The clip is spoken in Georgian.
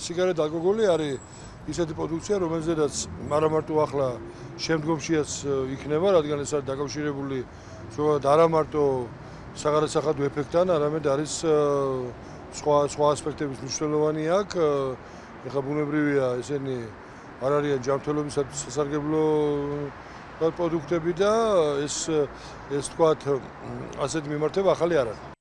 სიგარეთ ალკოგოლი არის ისეთი პროდუქცია, რომელზედაც არა მარტო ახლა შემდგომშიაც იქნება, რადგან ეს არის დაკავშირებული ზოგადად არა მარტო საგარასახადო ეფექტთან, არამედ არის სხვა სხვა ასპექტების მნიშვნელოვანი აქ. ეხლა ბუნებრივია, ესენი არ არიან ჯანმრთელობისათვის სასარგებლო პროდუქტები და ეს ეს თქვათ ასეთ მიმართება ახალი არ არის.